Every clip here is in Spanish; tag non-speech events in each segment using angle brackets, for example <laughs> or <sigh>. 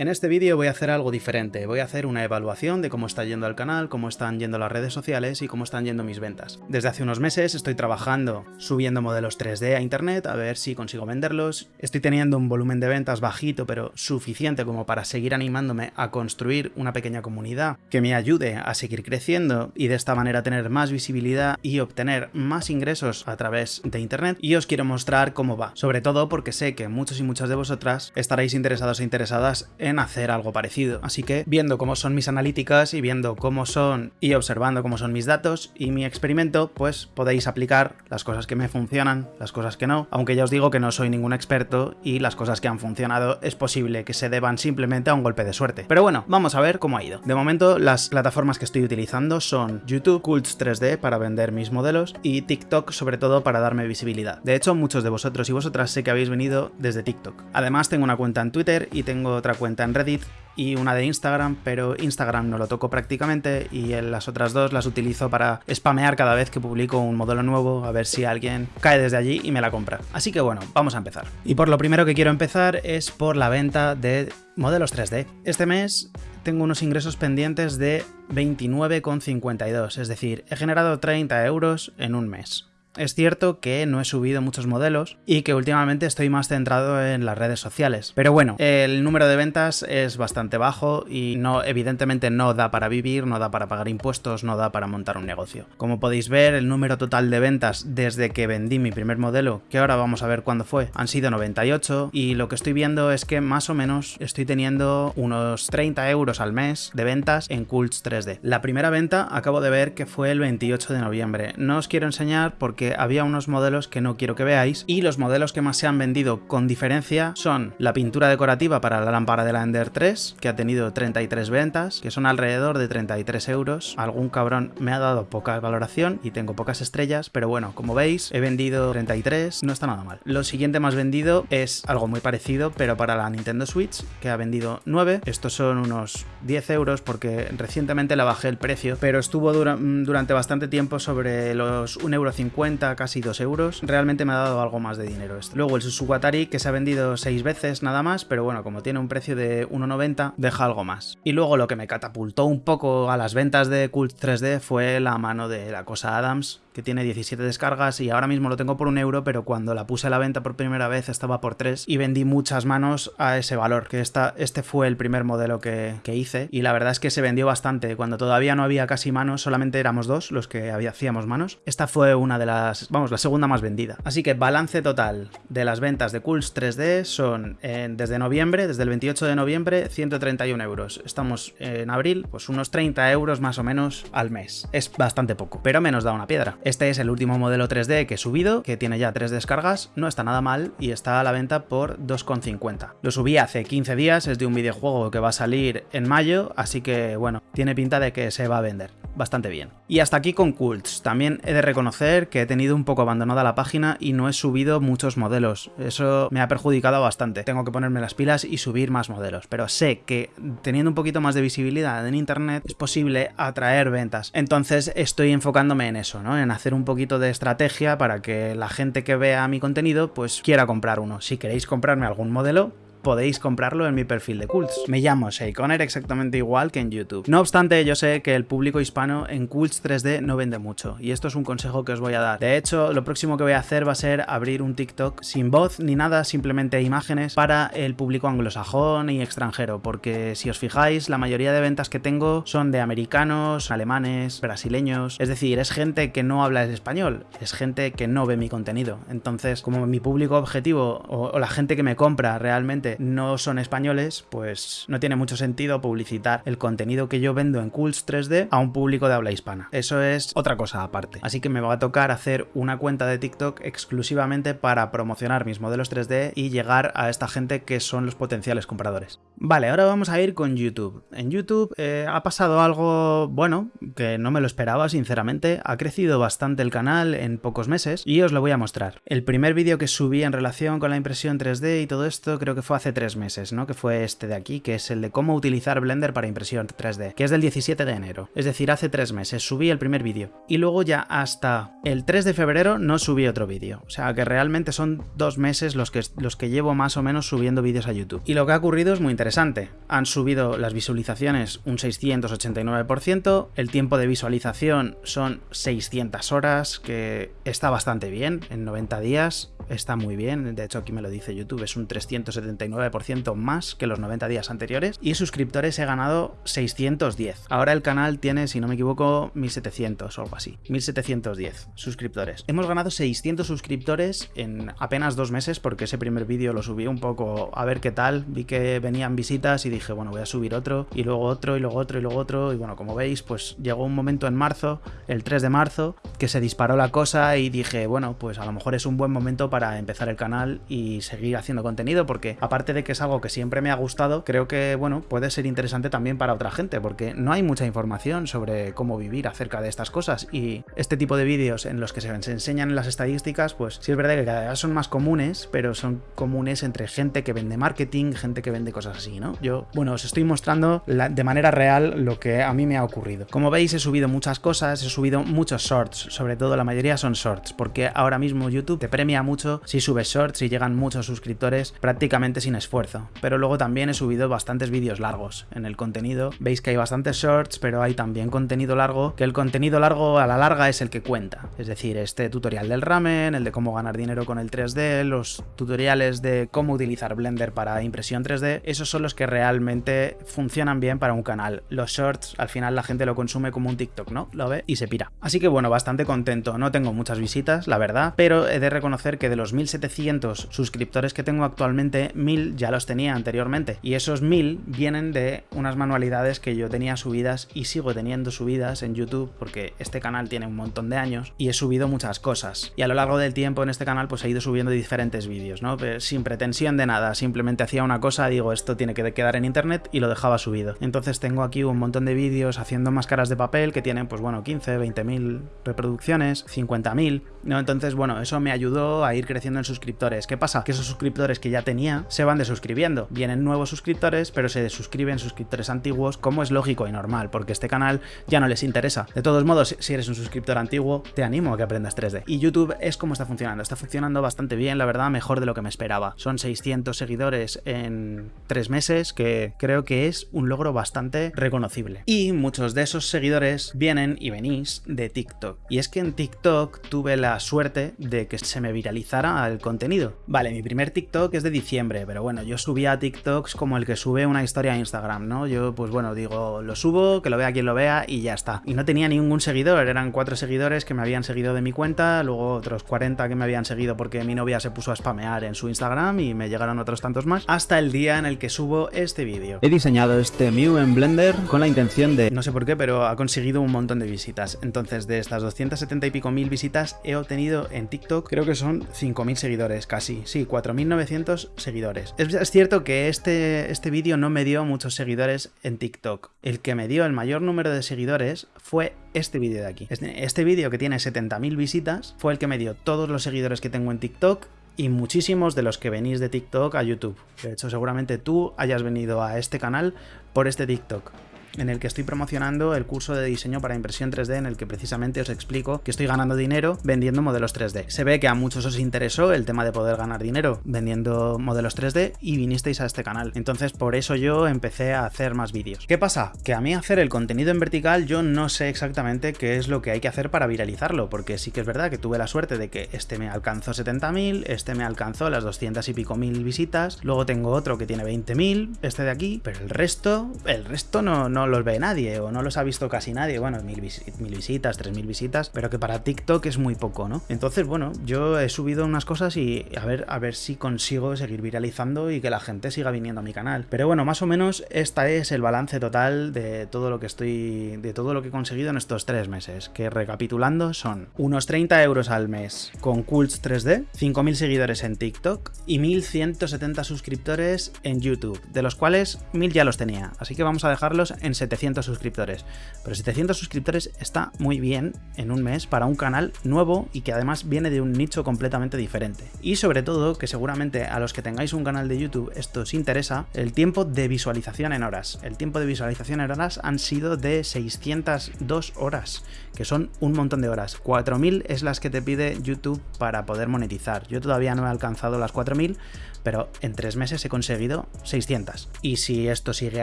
En este vídeo voy a hacer algo diferente, voy a hacer una evaluación de cómo está yendo el canal, cómo están yendo las redes sociales y cómo están yendo mis ventas. Desde hace unos meses estoy trabajando subiendo modelos 3D a internet a ver si consigo venderlos. Estoy teniendo un volumen de ventas bajito pero suficiente como para seguir animándome a construir una pequeña comunidad que me ayude a seguir creciendo y de esta manera tener más visibilidad y obtener más ingresos a través de internet y os quiero mostrar cómo va, sobre todo porque sé que muchos y muchas de vosotras estaréis interesados e interesadas en hacer algo parecido. Así que viendo cómo son mis analíticas y viendo cómo son y observando cómo son mis datos y mi experimento, pues podéis aplicar las cosas que me funcionan, las cosas que no, aunque ya os digo que no soy ningún experto y las cosas que han funcionado es posible que se deban simplemente a un golpe de suerte. Pero bueno, vamos a ver cómo ha ido. De momento las plataformas que estoy utilizando son YouTube, Cults 3D para vender mis modelos y TikTok sobre todo para darme visibilidad. De hecho, muchos de vosotros y vosotras sé que habéis venido desde TikTok. Además tengo una cuenta en Twitter y tengo otra cuenta en Reddit y una de Instagram, pero Instagram no lo toco prácticamente y en las otras dos las utilizo para spamear cada vez que publico un modelo nuevo, a ver si alguien cae desde allí y me la compra. Así que bueno, vamos a empezar. Y por lo primero que quiero empezar es por la venta de modelos 3D. Este mes tengo unos ingresos pendientes de 29,52, es decir, he generado 30 euros en un mes. Es cierto que no he subido muchos modelos y que últimamente estoy más centrado en las redes sociales. Pero bueno, el número de ventas es bastante bajo y no, evidentemente no da para vivir, no da para pagar impuestos, no da para montar un negocio. Como podéis ver, el número total de ventas desde que vendí mi primer modelo, que ahora vamos a ver cuándo fue, han sido 98 y lo que estoy viendo es que más o menos estoy teniendo unos 30 euros al mes de ventas en Cults 3D. La primera venta acabo de ver que fue el 28 de noviembre. No os quiero enseñar porque había unos modelos que no quiero que veáis y los modelos que más se han vendido con diferencia son la pintura decorativa para la lámpara de la Ender 3 que ha tenido 33 ventas que son alrededor de 33 euros. Algún cabrón me ha dado poca valoración y tengo pocas estrellas pero bueno como veis he vendido 33 no está nada mal. Lo siguiente más vendido es algo muy parecido pero para la Nintendo Switch que ha vendido 9 estos son unos 10 euros porque recientemente la bajé el precio pero estuvo durante bastante tiempo sobre los 1,50€ casi 2 euros, realmente me ha dado algo más de dinero esto. Luego el Suzuki Atari que se ha vendido 6 veces nada más, pero bueno, como tiene un precio de 1,90 deja algo más. Y luego lo que me catapultó un poco a las ventas de Cult 3D fue la mano de la cosa Adams, que tiene 17 descargas y ahora mismo lo tengo por un euro, pero cuando la puse a la venta por primera vez estaba por 3 y vendí muchas manos a ese valor, que esta, este fue el primer modelo que, que, hice y la verdad es que se vendió bastante. Cuando todavía no había casi manos, solamente éramos dos los que hacíamos manos. Esta fue una de las, vamos, la segunda más vendida. Así que balance total de las ventas de Cools 3D son desde noviembre, desde el 28 de noviembre, 131 euros. Estamos en abril, pues unos 30 euros más o menos al mes. Es bastante poco, pero menos da una piedra. Este es el último modelo 3D que he subido, que tiene ya tres descargas, no está nada mal y está a la venta por 2,50. Lo subí hace 15 días, es de un videojuego que va a salir en mayo, así que bueno, tiene pinta de que se va a vender bastante bien. Y hasta aquí con Cults. También he de reconocer que he tenido un poco abandonada la página y no he subido muchos modelos. Eso me ha perjudicado bastante. Tengo que ponerme las pilas y subir más modelos. Pero sé que teniendo un poquito más de visibilidad en internet es posible atraer ventas. Entonces estoy enfocándome en eso, ¿no? Hacer un poquito de estrategia para que la gente que vea mi contenido pues quiera comprar uno. Si queréis comprarme algún modelo, podéis comprarlo en mi perfil de Cults. Me llamo Sheikoner exactamente igual que en YouTube. No obstante, yo sé que el público hispano en Cults 3D no vende mucho, y esto es un consejo que os voy a dar. De hecho, lo próximo que voy a hacer va a ser abrir un TikTok sin voz ni nada, simplemente imágenes para el público anglosajón y extranjero, porque si os fijáis, la mayoría de ventas que tengo son de americanos, alemanes, brasileños, es decir, es gente que no habla español, es gente que no ve mi contenido. Entonces, como mi público objetivo o la gente que me compra realmente no son españoles, pues no tiene mucho sentido publicitar el contenido que yo vendo en Cools 3D a un público de habla hispana. Eso es otra cosa aparte. Así que me va a tocar hacer una cuenta de TikTok exclusivamente para promocionar mis modelos 3D y llegar a esta gente que son los potenciales compradores. Vale, ahora vamos a ir con YouTube. En YouTube eh, ha pasado algo, bueno, que no me lo esperaba sinceramente. Ha crecido bastante el canal en pocos meses y os lo voy a mostrar. El primer vídeo que subí en relación con la impresión 3D y todo esto creo que fue hace tres meses, ¿no? Que fue este de aquí, que es el de cómo utilizar Blender para impresión 3D, que es del 17 de enero. Es decir, hace tres meses subí el primer vídeo. Y luego ya hasta el 3 de febrero no subí otro vídeo. O sea que realmente son dos meses los que, los que llevo más o menos subiendo vídeos a YouTube. Y lo que ha ocurrido es muy interesante. Han subido las visualizaciones un 689%, el tiempo de visualización son 600 horas, que está bastante bien, en 90 días está muy bien, de hecho aquí me lo dice YouTube, es un 379% más que los 90 días anteriores, y suscriptores he ganado 610. Ahora el canal tiene, si no me equivoco, 1700 o algo así, 1710 suscriptores. Hemos ganado 600 suscriptores en apenas dos meses porque ese primer vídeo lo subí un poco a ver qué tal, vi que venían visitas y dije, bueno, voy a subir otro, y luego otro, y luego otro, y luego otro, y bueno, como veis, pues llegó un momento en marzo, el 3 de marzo, que se disparó la cosa y dije, bueno, pues a lo mejor es un buen momento para empezar el canal y seguir haciendo contenido porque aparte de que es algo que siempre me ha gustado, creo que bueno, puede ser interesante también para otra gente porque no hay mucha información sobre cómo vivir acerca de estas cosas y este tipo de vídeos en los que se, enseñan las estadísticas, pues sí es verdad que cada vez son más comunes, pero son comunes entre gente que vende marketing, gente que vende cosas así, ¿no? Yo, bueno, os estoy mostrando de manera real lo que a mí me ha ocurrido. Como veis he subido muchas cosas, he subido muchos shorts, sobre todo la mayoría son shorts, porque ahora mismo YouTube te premia mucho si subes shorts y llegan muchos suscriptores prácticamente sin esfuerzo. Pero luego también he subido bastantes vídeos largos en el contenido. Veis que hay bastantes shorts, pero hay también contenido largo, que el contenido largo a la larga es el que cuenta. Es decir, este tutorial del ramen, el de cómo ganar dinero con el 3D, los tutoriales de cómo utilizar Blender para impresión 3D, esos son los que realmente funcionan bien para un canal. Los shorts, al final la gente lo consume como un TikTok, ¿no? Lo ve y se pira. Así que bueno, bastante contento. No tengo muchas visitas, la verdad, pero he de reconocer que de los 1700 suscriptores que tengo actualmente, 1000 ya los tenía anteriormente. Y esos 1000 vienen de unas manualidades que yo tenía subidas y sigo teniendo subidas en YouTube porque este canal tiene un montón de años y he subido muchas cosas. Y a lo largo del tiempo en este canal pues he ido subiendo diferentes vídeos, ¿no? sin pretensión de nada, simplemente hacía una cosa, digo esto tiene que quedar en internet y lo dejaba subido. Entonces tengo aquí un montón de vídeos haciendo máscaras de papel que tienen pues bueno 15, 20 mil reproducciones, 50.000, ¿no? Entonces bueno, eso me ayudó a ir creciendo en suscriptores. ¿Qué pasa? Que esos suscriptores que ya tenía se van desuscribiendo. Vienen nuevos suscriptores, pero se desuscriben suscriptores antiguos, como es lógico y normal, porque este canal ya no les interesa. De todos modos, si eres un suscriptor antiguo, te animo a que aprendas 3D. Y YouTube es como está funcionando. Está funcionando bastante bien, la verdad, mejor de lo que me esperaba. Son 600 seguidores en 3 meses, que creo que es un logro bastante reconocible. Y muchos de esos seguidores vienen y venís de TikTok. Y es que en TikTok tuve la suerte de que se me viralizara el contenido. Vale, mi primer TikTok es de diciembre, pero bueno, yo subía TikToks como el que sube una historia a Instagram, ¿no? Yo, pues bueno, digo, lo subo, que lo vea quien lo vea y ya está. Y no tenía ningún seguidor, eran cuatro seguidores que me habían seguido de mi cuenta, luego otros 40 que me habían seguido porque mi novia se puso a spamear en su Instagram y me llegaron otros tantos más, hasta el día en el que subo este vídeo. He diseñado este Mew en Blender con la intención de... No sé por qué, pero ha conseguido un montón de visitas. Entonces, de estas 270 y pico mil visitas, he obtenido en TikTok, creo que son 5.000 seguidores casi, sí, 4.900 seguidores. Es, cierto que este, este vídeo no me dio muchos seguidores en TikTok. El que me dio el mayor número de seguidores fue este vídeo de aquí. Este, este vídeo que tiene 70.000 visitas fue el que me dio todos los seguidores que tengo en TikTok y muchísimos de los que venís de TikTok a YouTube. De hecho, seguramente tú hayas venido a este canal por este TikTok en el que estoy promocionando el curso de diseño para impresión 3D en el que precisamente os explico que estoy ganando dinero vendiendo modelos 3D. Se ve que a muchos os interesó el tema de poder ganar dinero vendiendo modelos 3D y vinisteis a este canal. Entonces por eso yo empecé a hacer más vídeos. ¿Qué pasa? Que a mí hacer el contenido en vertical yo no sé exactamente qué es lo que hay que hacer para viralizarlo, porque sí que es verdad que tuve la suerte de que este me alcanzó 70.000, este me alcanzó las 200 y pico mil visitas, luego tengo otro que tiene 20.000, este de aquí, pero el resto, el resto no, no los ve nadie o no los ha visto casi nadie. Bueno, mil, visitas, tres mil visitas, pero que para TikTok es muy poco, ¿no? Entonces, bueno, yo he subido unas cosas y a ver, a ver si consigo seguir viralizando y que la gente siga viniendo a mi canal. Pero bueno, más o menos este es el balance total de todo lo que estoy, de todo lo que he conseguido en estos tres meses, que recapitulando son unos 30 euros al mes con Cults 3D, 5.000 seguidores en TikTok y 1.170 suscriptores en YouTube, de los cuales 1.000 ya los tenía, así que vamos a dejarlos en en 700 suscriptores. Pero 700 suscriptores está muy bien en un mes para un canal nuevo y que además viene de un nicho completamente diferente. Y sobre todo, que seguramente a los que tengáis un canal de YouTube esto os interesa, el tiempo de visualización en horas. El tiempo de visualización en horas han sido de 602 horas, que son un montón de horas. 4000 es las que te pide YouTube para poder monetizar. Yo todavía no he alcanzado las 4000, pero en tres meses he conseguido 600. Y si esto sigue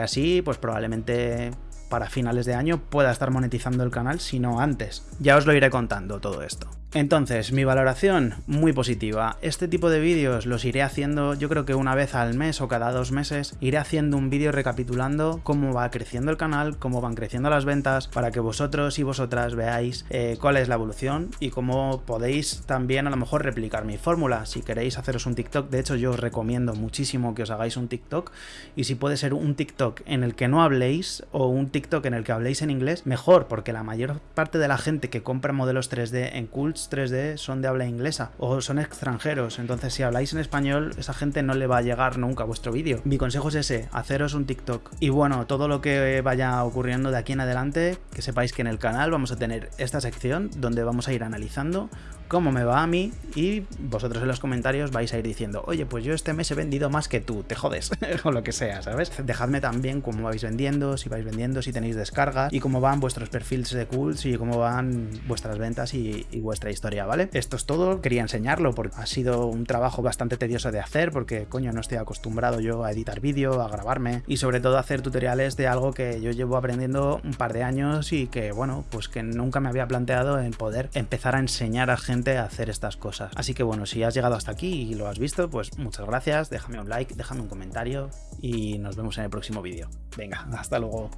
así, pues probablemente para finales de año pueda estar monetizando el canal, si no antes. Ya os lo iré contando todo esto. Entonces, mi valoración, muy positiva. Este tipo de vídeos los iré haciendo yo creo que una vez al mes o cada dos meses, iré haciendo un vídeo recapitulando cómo va creciendo el canal, cómo van creciendo las ventas, para que vosotros y vosotras veáis eh, cuál es la evolución y cómo podéis también a lo mejor replicar mi fórmula. Si queréis haceros un TikTok, de hecho yo os recomiendo muchísimo que os hagáis un TikTok y si puede ser un TikTok en el que no habléis o un TikTok en el que habléis en inglés, mejor, porque la mayor parte de la gente que compra modelos 3D en Cult 3D son de habla inglesa o son extranjeros, entonces si habláis en español, esa gente no le va a llegar nunca a vuestro vídeo. Mi consejo es ese, haceros un TikTok. Y bueno, todo lo que vaya ocurriendo de aquí en adelante, que sepáis que en el canal vamos a tener esta sección donde vamos a ir analizando cómo me va a mí y vosotros en los comentarios vais a ir diciendo, oye, pues yo este mes he vendido más que tú, te jodes, <laughs> o lo que sea, ¿sabes? Dejadme también cómo vais vendiendo, si vais vendiendo, si tenéis descarga y cómo van vuestros perfiles de cults y cómo van vuestras ventas y, y, vuestra historia, ¿vale? Esto es todo, quería enseñarlo porque ha sido un trabajo bastante tedioso de hacer porque, coño, no estoy acostumbrado yo a editar vídeo, a grabarme y sobre todo a hacer tutoriales de algo que yo llevo aprendiendo un par de años y que, bueno, pues que nunca me había planteado en poder empezar a enseñar a gente a hacer estas cosas. Así que bueno, si has llegado hasta aquí y lo has visto, pues muchas gracias, déjame un like, déjame un comentario y nos vemos en el próximo vídeo. Venga, hasta luego.